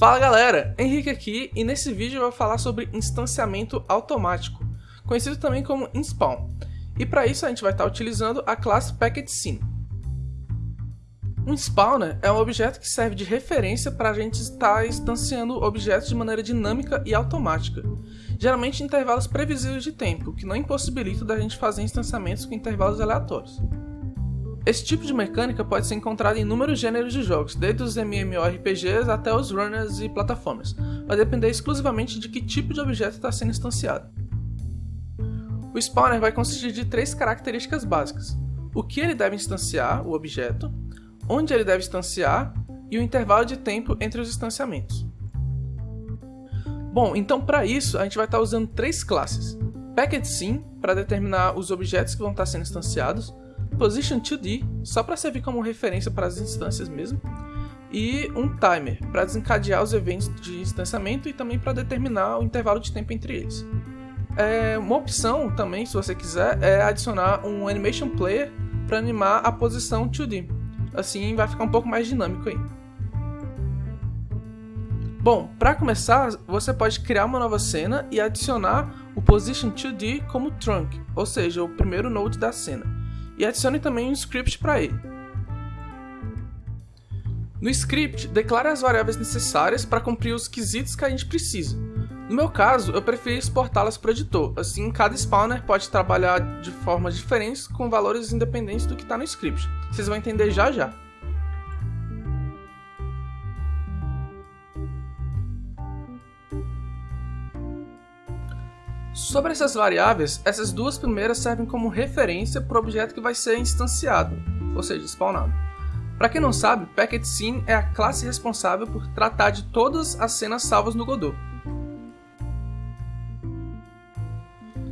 Fala galera, Henrique aqui e nesse vídeo eu vou falar sobre instanciamento automático, conhecido também como inspawn. E para isso a gente vai estar utilizando a classe PacketScene. Um spawner é um objeto que serve de referência para a gente estar instanciando objetos de maneira dinâmica e automática, geralmente em intervalos previsíveis de tempo, que não impossibilita da gente fazer instanciamentos com intervalos aleatórios. Esse tipo de mecânica pode ser encontrada em inúmeros gêneros de jogos, desde os MMORPGs até os runners e plataformas, vai depender exclusivamente de que tipo de objeto está sendo instanciado. O spawner vai consistir de três características básicas: o que ele deve instanciar, o objeto, onde ele deve instanciar e o intervalo de tempo entre os instanciamentos. Bom, então para isso a gente vai estar usando três classes. Packet Sim, para determinar os objetos que vão estar sendo instanciados, Position 2D, só para servir como referência para as instâncias mesmo, e um timer, para desencadear os eventos de instanciamento e também para determinar o intervalo de tempo entre eles. É, uma opção também, se você quiser, é adicionar um Animation Player para animar a posição 2D. Assim vai ficar um pouco mais dinâmico aí. Bom, para começar, você pode criar uma nova cena e adicionar o Position 2D como trunk, ou seja, o primeiro node da cena e adicione também um script para ele. No script, declare as variáveis necessárias para cumprir os quesitos que a gente precisa. No meu caso, eu preferi exportá-las para o editor, assim cada spawner pode trabalhar de formas diferentes com valores independentes do que está no script. Vocês vão entender já já. Sobre essas variáveis, essas duas primeiras servem como referência para o objeto que vai ser instanciado, ou seja, spawnado. Para quem não sabe, Packet Scene é a classe responsável por tratar de todas as cenas salvas no Godot.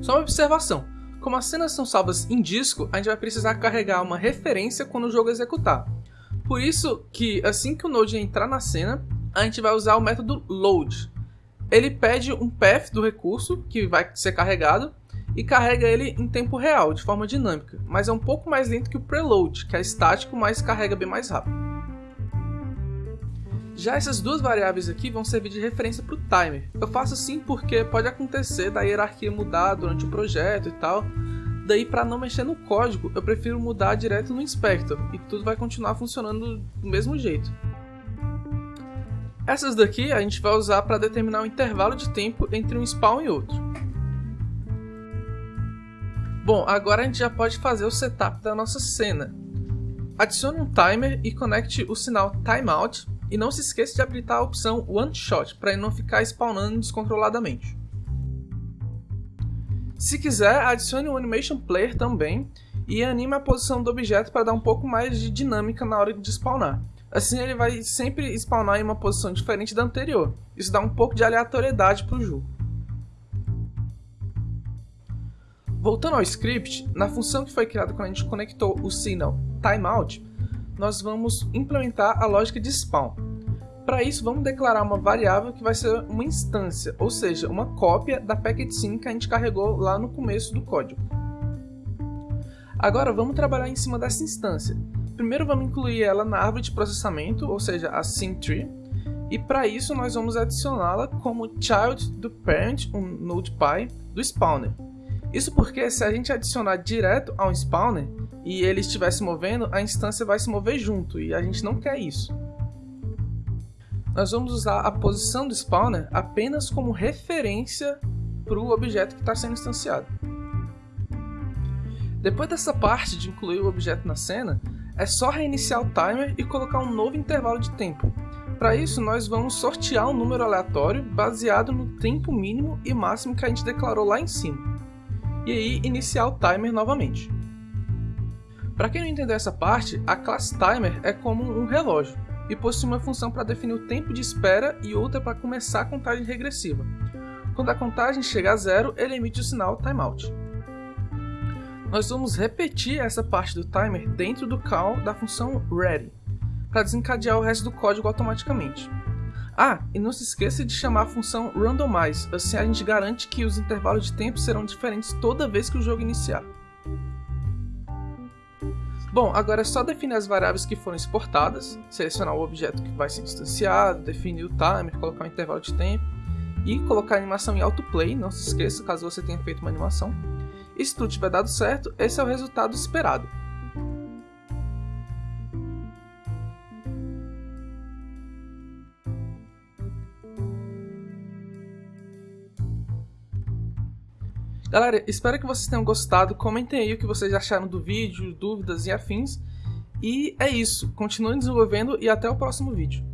Só uma observação, como as cenas são salvas em disco, a gente vai precisar carregar uma referência quando o jogo executar. Por isso que assim que o Node entrar na cena, a gente vai usar o método load, ele pede um path do recurso que vai ser carregado e carrega ele em tempo real, de forma dinâmica, mas é um pouco mais lento que o preload, que é estático, mas carrega bem mais rápido. Já essas duas variáveis aqui vão servir de referência para o timer. Eu faço assim porque pode acontecer da hierarquia mudar durante o projeto e tal. Daí, para não mexer no código, eu prefiro mudar direto no inspector e tudo vai continuar funcionando do mesmo jeito. Essas daqui a gente vai usar para determinar o intervalo de tempo entre um spawn e outro. Bom, agora a gente já pode fazer o setup da nossa cena. Adicione um timer e conecte o sinal timeout e não se esqueça de habilitar a opção one shot para não ficar spawnando descontroladamente. Se quiser, adicione um animation player também e anime a posição do objeto para dar um pouco mais de dinâmica na hora de spawnar. Assim ele vai sempre spawnar em uma posição diferente da anterior. Isso dá um pouco de aleatoriedade para o jogo. Voltando ao script, na função que foi criada quando a gente conectou o signal timeout, nós vamos implementar a lógica de spawn. Para isso, vamos declarar uma variável que vai ser uma instância, ou seja, uma cópia da packetSync que a gente carregou lá no começo do código. Agora vamos trabalhar em cima dessa instância. Primeiro vamos incluir ela na árvore de processamento, ou seja, a SyncTree, e para isso nós vamos adicioná-la como child do parent, um NodePy, do spawner. Isso porque se a gente adicionar direto ao spawner e ele estiver se movendo, a instância vai se mover junto e a gente não quer isso. Nós vamos usar a posição do spawner apenas como referência para o objeto que está sendo instanciado. Depois dessa parte de incluir o objeto na cena, é só reiniciar o timer e colocar um novo intervalo de tempo. Para isso, nós vamos sortear um número aleatório baseado no tempo mínimo e máximo que a gente declarou lá em cima. E aí, iniciar o timer novamente. Para quem não entendeu essa parte, a classe timer é como um relógio e possui uma função para definir o tempo de espera e outra para começar a contagem regressiva. Quando a contagem chega a zero, ele emite o sinal timeout nós vamos repetir essa parte do timer dentro do call da função ready, para desencadear o resto do código automaticamente. Ah, e não se esqueça de chamar a função randomize, assim a gente garante que os intervalos de tempo serão diferentes toda vez que o jogo iniciar. Bom, agora é só definir as variáveis que foram exportadas, selecionar o objeto que vai ser instanciado, definir o timer, colocar um intervalo de tempo e colocar a animação em autoplay, não se esqueça caso você tenha feito uma animação. E se tudo tiver dado certo, esse é o resultado esperado. Galera, espero que vocês tenham gostado. Comentem aí o que vocês acharam do vídeo, dúvidas e afins. E é isso. Continuem desenvolvendo e até o próximo vídeo.